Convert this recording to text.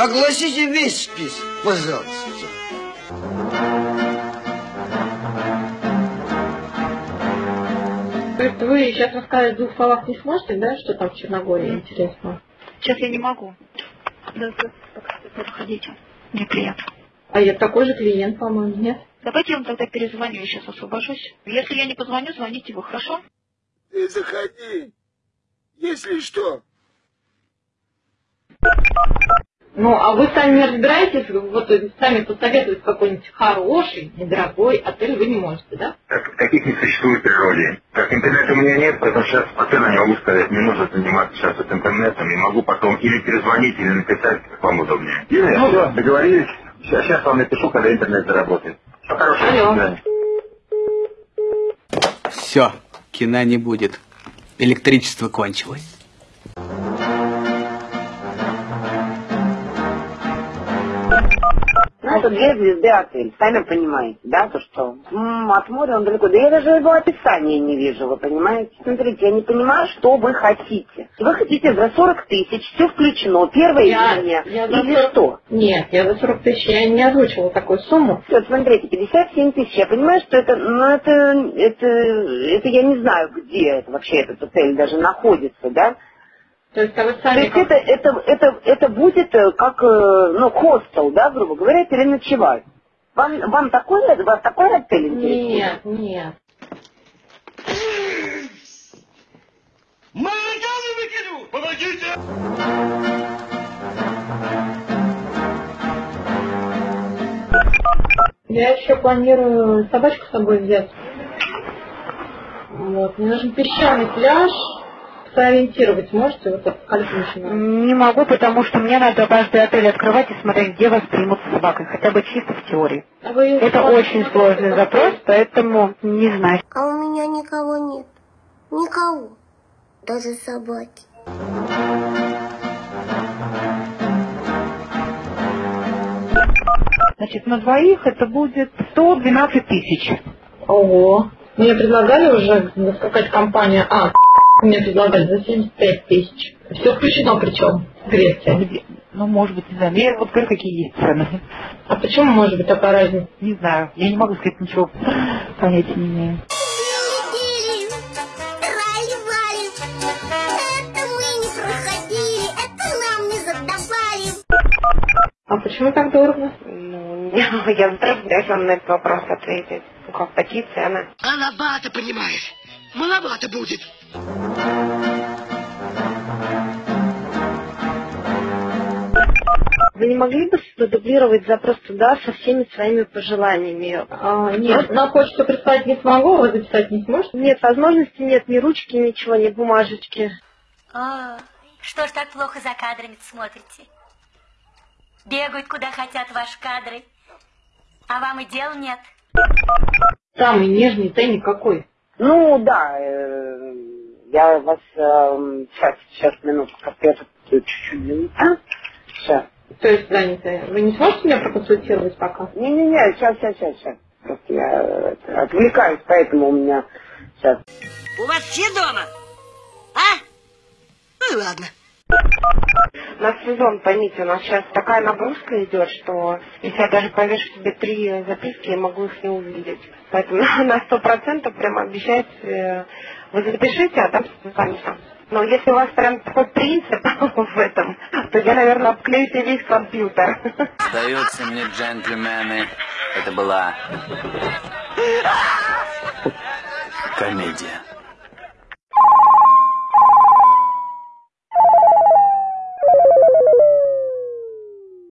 Огласите весь список, пожалуйста. То есть вы сейчас рассказать в двух словах не сможете, да, что там в Черногории интересно? Сейчас я не могу. Да, проходите. Мне клиент. А я такой же клиент, по-моему, нет? Давайте я вам тогда перезвоню, я сейчас освобожусь. Если я не позвоню, звоните вы, хорошо? Ты заходи, если что. Ну, а вы сами не разбираетесь, вот сами посоветовать какой-нибудь хороший, недорогой отель вы не можете, да? Так, таких не существует в природе. Как интернета у меня нет, поэтому сейчас по ценам не могу сказать. Не нужно заниматься сейчас вот интернетом. И могу потом или перезвонить, или написать, как вам удобнее. Юрий, ну, все, договорились? Сейчас, сейчас вам напишу, когда интернет заработает. Все хорошего. Алло. Все, кино не будет. Электричество кончилось. Ну, это две звезды отель, сами понимаете, да, то что м-м, от моря он далеко. Да я даже его описания не вижу, вы понимаете? Смотрите, я не понимаю, что вы хотите. Вы хотите за 40 тысяч, все включено, первое Я- июня, я или 40 что? Нет, я за 40 тысяч, я не озвучивала такую сумму. Вот смотрите, 57 тысяч. Я понимаю, что это, ну это, это, это я не знаю, где это вообще этот отель даже находится, да? То есть, а вы То сами... есть как- это, это, это, это будет э, как, э, ну, хостел, да, грубо говоря, переночевать. Вам, вам такой, вас такой отель интересует? Нет, нет. Молодежи выкину! Помогите! Я еще планирую собачку с собой взять. Вот, мне нужен песчаный пляж. Сориентировать можете вот кальпинщина? Не могу, потому что мне надо каждый отель открывать и смотреть, где вас примут с собакой, хотя бы чисто в теории. А вы Это очень сложный запрос, поэтому не знаю. А у меня никого нет. Никого. Даже собаки. Значит, на двоих это будет 112 тысяч. Ого. Мне предлагали уже какая-то компания. А, мне предлагали за 75 тысяч. Все включено причем. Греция. Где- Ну, может быть, не знаю. Я вот говорю, какие есть цены. А почему может быть такая разница? Не знаю. Я не могу сказать ничего. Понятия не имею. Дели-дели, трали-вали. Это мы не проходили, это нам не задавали. А почему так дорого? Ну, я затрудняюсь вам на этот вопрос ответить. Ну, как такие цены. Маловато, понимаешь? Маловато будет. Вы не могли бы продублировать запрос туда со всеми своими пожеланиями? А, нет, на почту прислать не смогу, вы записать не сможете? Нет, возможности нет, ни ручки, ничего, ни бумажечки. А, что ж так плохо за кадрами смотрите? Бегают куда хотят ваши кадры, а вам и дел нет. Самый нежный тайник какой? Ну, да, э, я вас... сейчас, сейчас, минутку, как я тут чуть-чуть занята. Сейчас. То есть занятые. Вы не сможете меня проконсультировать пока? Не-не-не, сейчас, сейчас, сейчас, сейчас. Просто я э, отвлекаюсь, поэтому у меня сейчас. У вас все дома? А? Ну и ладно. На сезон, поймите, у нас сейчас такая нагрузка идет, что если я даже повешу себе три записки, я могу их не увидеть. Поэтому на сто процентов прям обещать, э, вы запишите, а там останется. Но если у вас прям такой принцип в этом, то я, наверное, обклею себе весь компьютер. Сдаются мне джентльмены. Это была комедия.